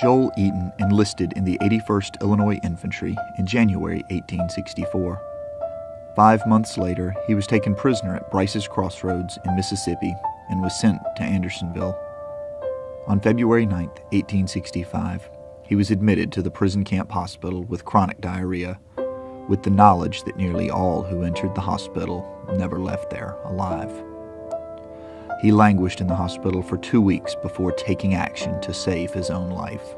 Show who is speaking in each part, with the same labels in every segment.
Speaker 1: Joel Eaton enlisted in the 81st Illinois Infantry in January 1864. Five months later, he was taken prisoner at Brice's Crossroads in Mississippi and was sent to Andersonville. On February 9, 1865, he was admitted to the prison camp hospital with chronic diarrhea, with the knowledge that nearly all who entered the hospital never left there alive. He languished in the hospital for two weeks before taking action to save his own life.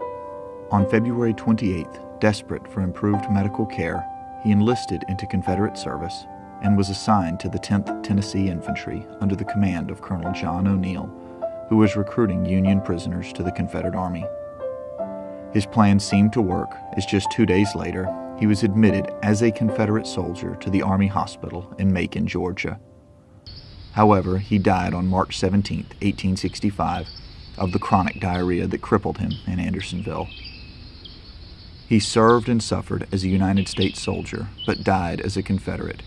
Speaker 1: On February 28th, desperate for improved medical care, he enlisted into Confederate service and was assigned to the 10th Tennessee Infantry under the command of Colonel John O'Neill, who was recruiting Union prisoners to the Confederate Army. His plan seemed to work, as just two days later, he was admitted as a Confederate soldier to the Army Hospital in Macon, Georgia. However, he died on March 17, 1865, of the chronic diarrhea that crippled him in Andersonville. He served and suffered as a United States soldier, but died as a Confederate.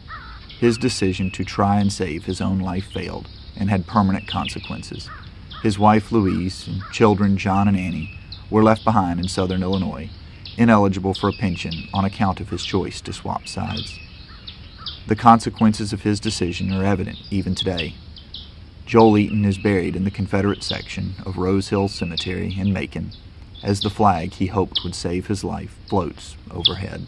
Speaker 1: His decision to try and save his own life failed and had permanent consequences. His wife Louise and children John and Annie were left behind in southern Illinois, ineligible for a pension on account of his choice to swap sides. The consequences of his decision are evident even today. Joel Eaton is buried in the Confederate section of Rose Hill Cemetery in Macon, as the flag he hoped would save his life floats overhead.